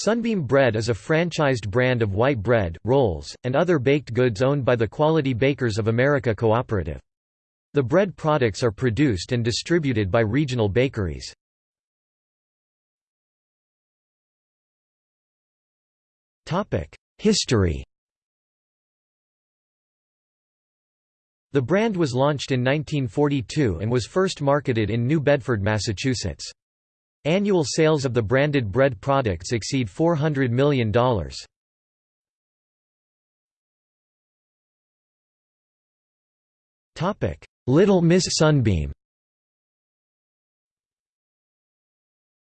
Sunbeam Bread is a franchised brand of white bread, rolls, and other baked goods owned by the Quality Bakers of America Cooperative. The bread products are produced and distributed by regional bakeries. History The brand was launched in 1942 and was first marketed in New Bedford, Massachusetts. Annual sales of the branded bread products exceed $400 million. Little Miss Sunbeam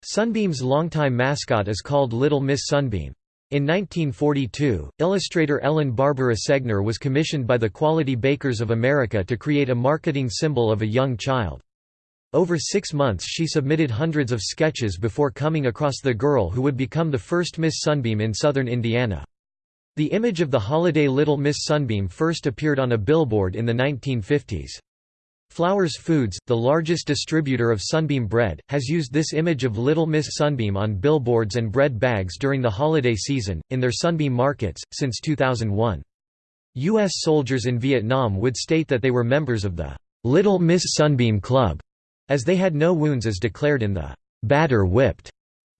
Sunbeam's longtime mascot is called Little Miss Sunbeam. In 1942, illustrator Ellen Barbara Segner was commissioned by the Quality Bakers of America to create a marketing symbol of a young child. Over six months she submitted hundreds of sketches before coming across the girl who would become the first Miss Sunbeam in southern Indiana. The image of the holiday Little Miss Sunbeam first appeared on a billboard in the 1950s. Flowers Foods, the largest distributor of Sunbeam bread, has used this image of Little Miss Sunbeam on billboards and bread bags during the holiday season, in their Sunbeam markets, since 2001. U.S. soldiers in Vietnam would state that they were members of the Little Miss Sunbeam Club as they had no wounds as declared in the batter whipped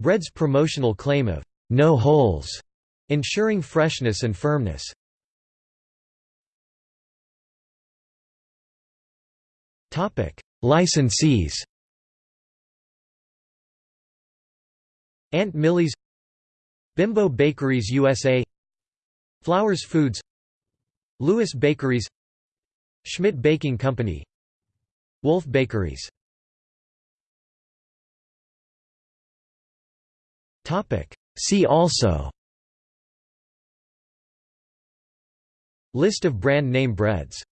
bread's promotional claim of no holes, ensuring freshness and firmness. Topic: Licensees Aunt Millie's Bimbo Bakeries USA Flowers Foods Lewis Bakeries Schmidt Baking Company Wolf Bakeries See also. List of brand name breads